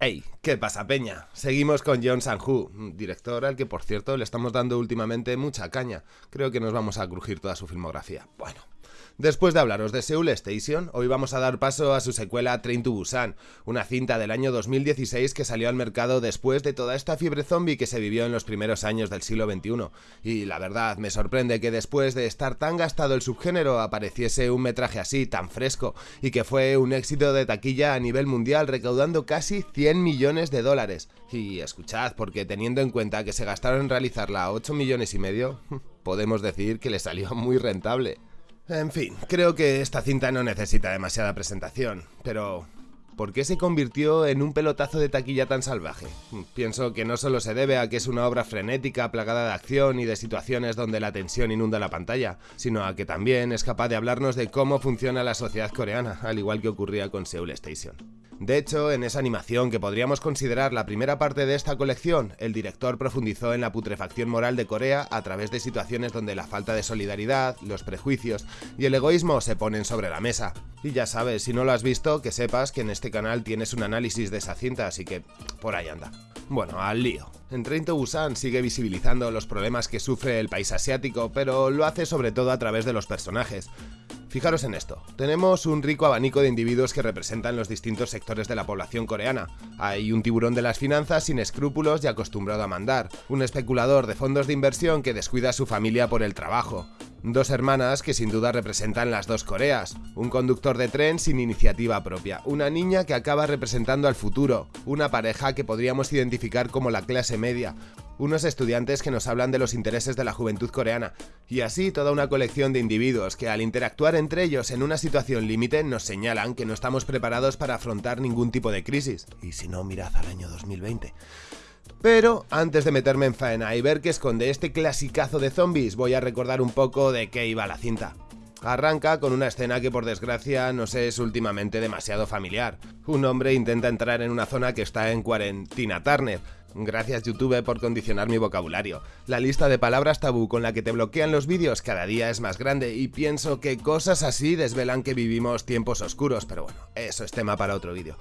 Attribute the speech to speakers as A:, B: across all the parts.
A: Hey, ¿qué pasa, Peña? Seguimos con John Sanju, director al que, por cierto, le estamos dando últimamente mucha caña. Creo que nos vamos a crujir toda su filmografía. Bueno, Después de hablaros de Seoul Station, hoy vamos a dar paso a su secuela Train to Busan, una cinta del año 2016 que salió al mercado después de toda esta fiebre zombie que se vivió en los primeros años del siglo XXI. Y la verdad, me sorprende que después de estar tan gastado el subgénero apareciese un metraje así, tan fresco, y que fue un éxito de taquilla a nivel mundial recaudando casi 100 millones de dólares. Y escuchad, porque teniendo en cuenta que se gastaron en realizarla 8 millones y medio, podemos decir que le salió muy rentable. En fin, creo que esta cinta no necesita demasiada presentación, pero ¿por qué se convirtió en un pelotazo de taquilla tan salvaje? Pienso que no solo se debe a que es una obra frenética, plagada de acción y de situaciones donde la tensión inunda la pantalla, sino a que también es capaz de hablarnos de cómo funciona la sociedad coreana, al igual que ocurría con Seoul Station. De hecho, en esa animación que podríamos considerar la primera parte de esta colección, el director profundizó en la putrefacción moral de Corea a través de situaciones donde la falta de solidaridad, los prejuicios y el egoísmo se ponen sobre la mesa. Y ya sabes, si no lo has visto, que sepas que en este canal tienes un análisis de esa cinta, así que por ahí anda. Bueno, al lío. En Train to Busan sigue visibilizando los problemas que sufre el país asiático, pero lo hace sobre todo a través de los personajes. Fijaros en esto, tenemos un rico abanico de individuos que representan los distintos sectores de la población coreana. Hay un tiburón de las finanzas sin escrúpulos y acostumbrado a mandar, un especulador de fondos de inversión que descuida a su familia por el trabajo, Dos hermanas que sin duda representan las dos Coreas, un conductor de tren sin iniciativa propia, una niña que acaba representando al futuro, una pareja que podríamos identificar como la clase media, unos estudiantes que nos hablan de los intereses de la juventud coreana, y así toda una colección de individuos que al interactuar entre ellos en una situación límite nos señalan que no estamos preparados para afrontar ningún tipo de crisis. Y si no, mirad al año 2020. Pero antes de meterme en faena y ver qué esconde este clasicazo de zombies, voy a recordar un poco de qué iba la cinta. Arranca con una escena que por desgracia nos es últimamente demasiado familiar. Un hombre intenta entrar en una zona que está en cuarentena Turner, Gracias YouTube por condicionar mi vocabulario. La lista de palabras tabú con la que te bloquean los vídeos cada día es más grande y pienso que cosas así desvelan que vivimos tiempos oscuros, pero bueno, eso es tema para otro vídeo.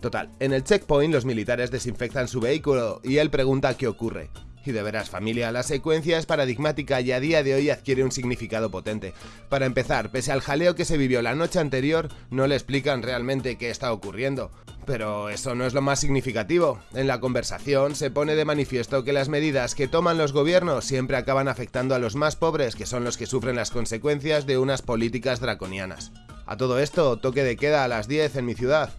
A: Total, en el checkpoint los militares desinfectan su vehículo y él pregunta qué ocurre. Y de veras familia, la secuencia es paradigmática y a día de hoy adquiere un significado potente. Para empezar, pese al jaleo que se vivió la noche anterior, no le explican realmente qué está ocurriendo. Pero eso no es lo más significativo. En la conversación se pone de manifiesto que las medidas que toman los gobiernos siempre acaban afectando a los más pobres, que son los que sufren las consecuencias de unas políticas draconianas. A todo esto, toque de queda a las 10 en mi ciudad.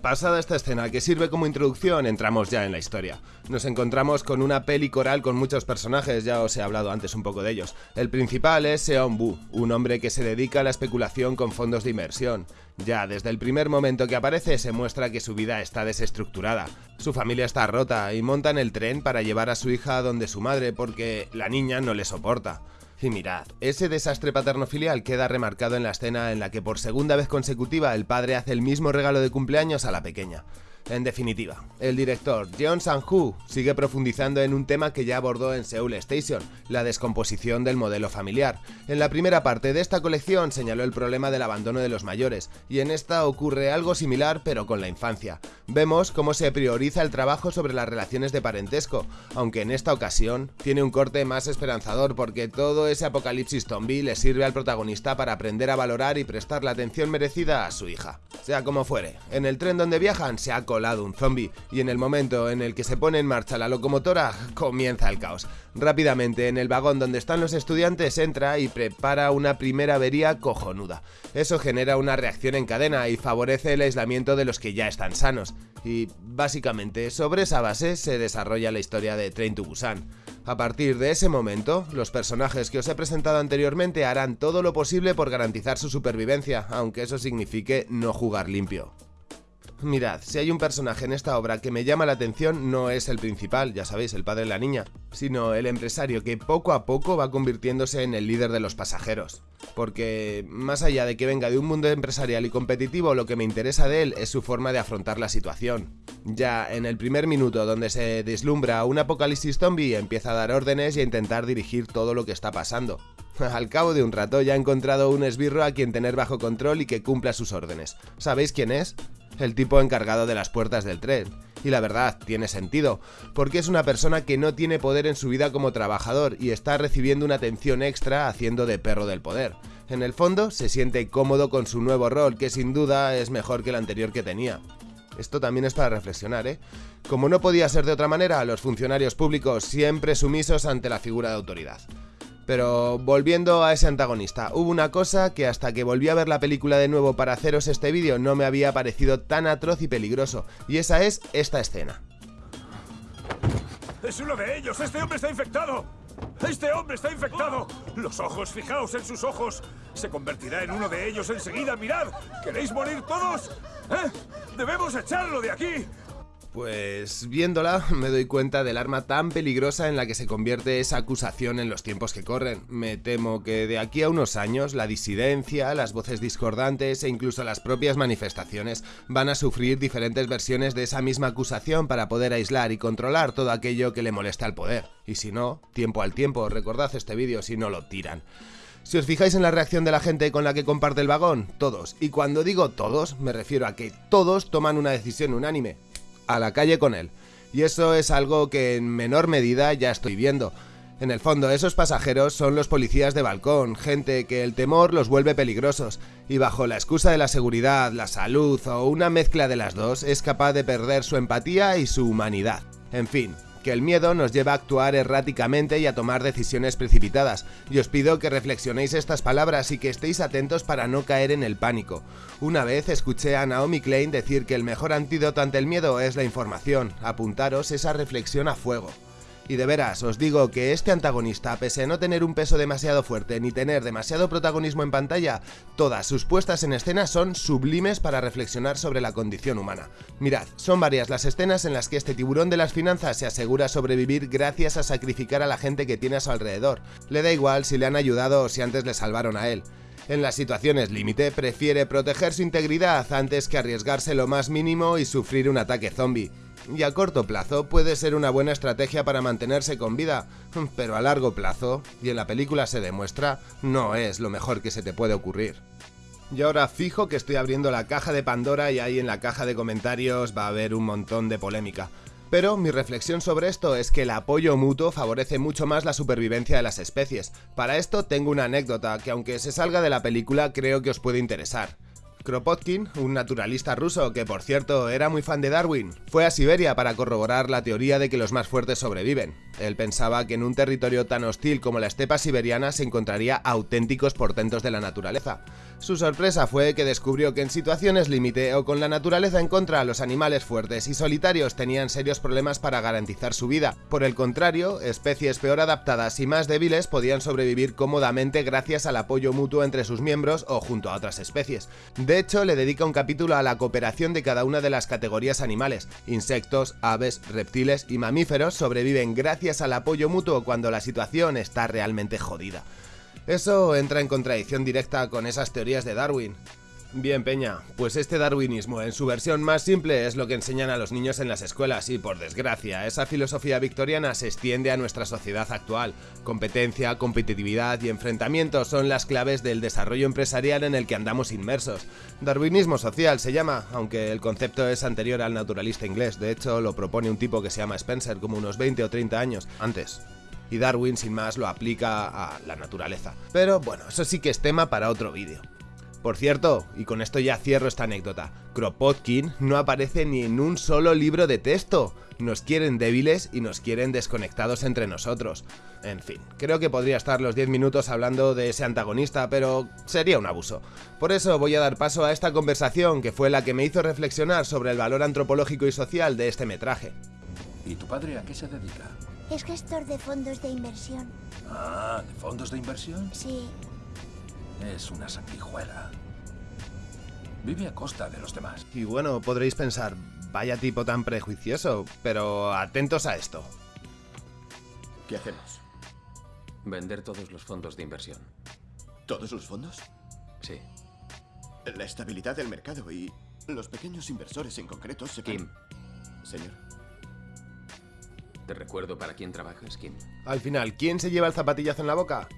A: pasada esta escena que sirve como introducción, entramos ya en la historia. Nos encontramos con una peli coral con muchos personajes, ya os he hablado antes un poco de ellos. El principal es Seon Bu, un hombre que se dedica a la especulación con fondos de inversión. Ya desde el primer momento que aparece se muestra que su vida está desestructurada. Su familia está rota y montan el tren para llevar a su hija donde su madre porque la niña no le soporta. Y mirad, ese desastre paterno-filial queda remarcado en la escena en la que por segunda vez consecutiva el padre hace el mismo regalo de cumpleaños a la pequeña. En definitiva, el director Jeon Sang-hoo sigue profundizando en un tema que ya abordó en Seoul Station, la descomposición del modelo familiar. En la primera parte de esta colección señaló el problema del abandono de los mayores, y en esta ocurre algo similar pero con la infancia. Vemos cómo se prioriza el trabajo sobre las relaciones de parentesco, aunque en esta ocasión tiene un corte más esperanzador porque todo ese apocalipsis zombie le sirve al protagonista para aprender a valorar y prestar la atención merecida a su hija. Sea como fuere, en el tren donde viajan se ha lado un zombie, y en el momento en el que se pone en marcha la locomotora, comienza el caos. Rápidamente, en el vagón donde están los estudiantes, entra y prepara una primera avería cojonuda. Eso genera una reacción en cadena y favorece el aislamiento de los que ya están sanos. Y básicamente, sobre esa base se desarrolla la historia de Train to Busan. A partir de ese momento, los personajes que os he presentado anteriormente harán todo lo posible por garantizar su supervivencia, aunque eso signifique no jugar limpio. Mirad, si hay un personaje en esta obra que me llama la atención, no es el principal, ya sabéis, el padre de la niña, sino el empresario que poco a poco va convirtiéndose en el líder de los pasajeros. Porque, más allá de que venga de un mundo empresarial y competitivo, lo que me interesa de él es su forma de afrontar la situación. Ya en el primer minuto donde se deslumbra un apocalipsis zombie, empieza a dar órdenes y a intentar dirigir todo lo que está pasando. Al cabo de un rato ya ha encontrado un esbirro a quien tener bajo control y que cumpla sus órdenes. ¿Sabéis quién es? El tipo encargado de las puertas del tren. Y la verdad, tiene sentido, porque es una persona que no tiene poder en su vida como trabajador y está recibiendo una atención extra haciendo de perro del poder. En el fondo, se siente cómodo con su nuevo rol, que sin duda es mejor que el anterior que tenía. Esto también es para reflexionar, ¿eh? Como no podía ser de otra manera, los funcionarios públicos siempre sumisos ante la figura de autoridad. Pero volviendo a ese antagonista, hubo una cosa que hasta que volví a ver la película de nuevo para haceros este vídeo no me había parecido tan atroz y peligroso, y esa es esta escena.
B: ¡Es uno de ellos! ¡Este hombre está infectado! ¡Este hombre está infectado! Los ojos, fijaos en sus ojos. Se convertirá en uno de ellos enseguida. ¡Mirad! ¿Queréis morir todos? ¿Eh? ¡Debemos echarlo de aquí!
A: Pues viéndola me doy cuenta del arma tan peligrosa en la que se convierte esa acusación en los tiempos que corren. Me temo que de aquí a unos años la disidencia, las voces discordantes e incluso las propias manifestaciones van a sufrir diferentes versiones de esa misma acusación para poder aislar y controlar todo aquello que le molesta al poder. Y si no, tiempo al tiempo, recordad este vídeo si no lo tiran. Si os fijáis en la reacción de la gente con la que comparte el vagón, todos, y cuando digo todos, me refiero a que todos toman una decisión unánime, a la calle con él. Y eso es algo que en menor medida ya estoy viendo. En el fondo, esos pasajeros son los policías de balcón, gente que el temor los vuelve peligrosos, y bajo la excusa de la seguridad, la salud o una mezcla de las dos, es capaz de perder su empatía y su humanidad. En fin, que el miedo nos lleva a actuar erráticamente y a tomar decisiones precipitadas, y os pido que reflexionéis estas palabras y que estéis atentos para no caer en el pánico. Una vez escuché a Naomi Klein decir que el mejor antídoto ante el miedo es la información, apuntaros esa reflexión a fuego. Y de veras, os digo que este antagonista, pese a no tener un peso demasiado fuerte ni tener demasiado protagonismo en pantalla, todas sus puestas en escena son sublimes para reflexionar sobre la condición humana. Mirad, son varias las escenas en las que este tiburón de las finanzas se asegura sobrevivir gracias a sacrificar a la gente que tiene a su alrededor. Le da igual si le han ayudado o si antes le salvaron a él. En las situaciones límite prefiere proteger su integridad antes que arriesgarse lo más mínimo y sufrir un ataque zombie y a corto plazo puede ser una buena estrategia para mantenerse con vida, pero a largo plazo, y en la película se demuestra, no es lo mejor que se te puede ocurrir. Y ahora fijo que estoy abriendo la caja de Pandora y ahí en la caja de comentarios va a haber un montón de polémica. Pero mi reflexión sobre esto es que el apoyo mutuo favorece mucho más la supervivencia de las especies. Para esto tengo una anécdota que aunque se salga de la película creo que os puede interesar. Kropotkin, un naturalista ruso que por cierto era muy fan de Darwin, fue a Siberia para corroborar la teoría de que los más fuertes sobreviven. Él pensaba que en un territorio tan hostil como la estepa siberiana se encontraría auténticos portentos de la naturaleza. Su sorpresa fue que descubrió que en situaciones límite o con la naturaleza en contra, los animales fuertes y solitarios tenían serios problemas para garantizar su vida. Por el contrario, especies peor adaptadas y más débiles podían sobrevivir cómodamente gracias al apoyo mutuo entre sus miembros o junto a otras especies. De hecho, le dedica un capítulo a la cooperación de cada una de las categorías animales. Insectos, aves, reptiles y mamíferos sobreviven gracias al apoyo mutuo cuando la situación está realmente jodida. Eso entra en contradicción directa con esas teorías de Darwin. Bien, Peña, pues este darwinismo en su versión más simple es lo que enseñan a los niños en las escuelas y por desgracia esa filosofía victoriana se extiende a nuestra sociedad actual. Competencia, competitividad y enfrentamiento son las claves del desarrollo empresarial en el que andamos inmersos. Darwinismo social se llama, aunque el concepto es anterior al naturalista inglés, de hecho lo propone un tipo que se llama Spencer como unos 20 o 30 años antes y Darwin sin más lo aplica a la naturaleza. Pero bueno, eso sí que es tema para otro vídeo. Por cierto, y con esto ya cierro esta anécdota, Kropotkin no aparece ni en un solo libro de texto. Nos quieren débiles y nos quieren desconectados entre nosotros. En fin, creo que podría estar los 10 minutos hablando de ese antagonista, pero sería un abuso. Por eso voy a dar paso a esta conversación que fue la que me hizo reflexionar sobre el valor antropológico y social de este metraje.
C: ¿Y tu padre a qué se dedica?
D: Es gestor de fondos de inversión.
C: Ah, ¿de fondos de inversión?
D: Sí.
C: Es una sanguijuela. Vive a costa de los demás.
A: Y bueno, podréis pensar, vaya tipo tan prejuicioso, pero atentos a esto.
E: ¿Qué hacemos?
F: Vender todos los fondos de inversión.
E: ¿Todos los fondos?
F: Sí.
E: La estabilidad del mercado y los pequeños inversores en concreto se...
F: Kim,
E: Señor.
F: Te recuerdo para quién trabajas, Kim.
A: Al final, ¿quién se lleva el zapatillazo en la boca?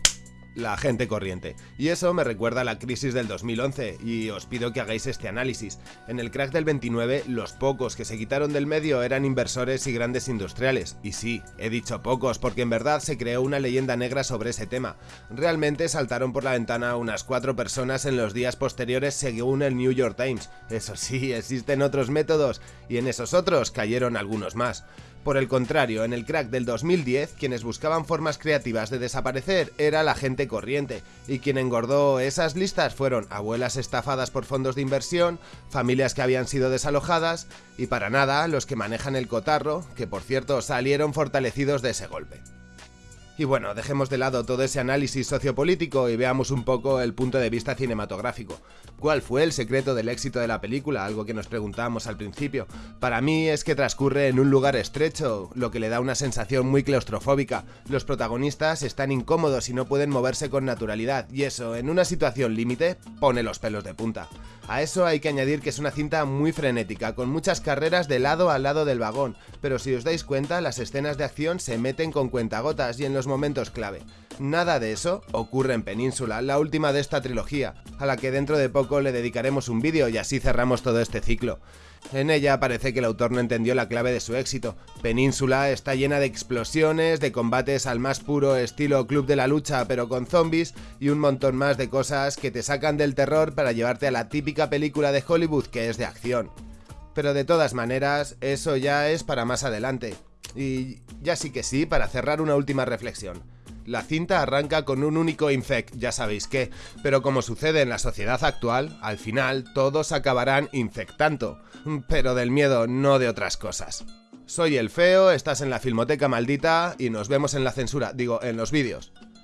A: la gente corriente. Y eso me recuerda a la crisis del 2011, y os pido que hagáis este análisis. En el crack del 29, los pocos que se quitaron del medio eran inversores y grandes industriales. Y sí, he dicho pocos, porque en verdad se creó una leyenda negra sobre ese tema. Realmente saltaron por la ventana unas cuatro personas en los días posteriores según el New York Times. Eso sí, existen otros métodos, y en esos otros cayeron algunos más. Por el contrario, en el crack del 2010, quienes buscaban formas creativas de desaparecer era la gente corriente, y quien engordó esas listas fueron abuelas estafadas por fondos de inversión, familias que habían sido desalojadas, y para nada los que manejan el cotarro, que por cierto salieron fortalecidos de ese golpe. Y bueno, dejemos de lado todo ese análisis sociopolítico y veamos un poco el punto de vista cinematográfico. ¿Cuál fue el secreto del éxito de la película? Algo que nos preguntamos al principio. Para mí es que transcurre en un lugar estrecho, lo que le da una sensación muy claustrofóbica. Los protagonistas están incómodos y no pueden moverse con naturalidad, y eso, en una situación límite, pone los pelos de punta. A eso hay que añadir que es una cinta muy frenética, con muchas carreras de lado a lado del vagón, pero si os dais cuenta, las escenas de acción se meten con cuentagotas y en los momentos clave. Nada de eso ocurre en Península, la última de esta trilogía, a la que dentro de poco le dedicaremos un vídeo y así cerramos todo este ciclo. En ella parece que el autor no entendió la clave de su éxito. Península está llena de explosiones, de combates al más puro estilo Club de la Lucha pero con zombies y un montón más de cosas que te sacan del terror para llevarte a la típica película de Hollywood que es de acción. Pero de todas maneras, eso ya es para más adelante. Y ya sí que sí, para cerrar una última reflexión. La cinta arranca con un único infect, ya sabéis qué, pero como sucede en la sociedad actual, al final todos acabarán infectando, pero del miedo, no de otras cosas. Soy el feo, estás en la Filmoteca Maldita y nos vemos en la censura, digo, en los vídeos.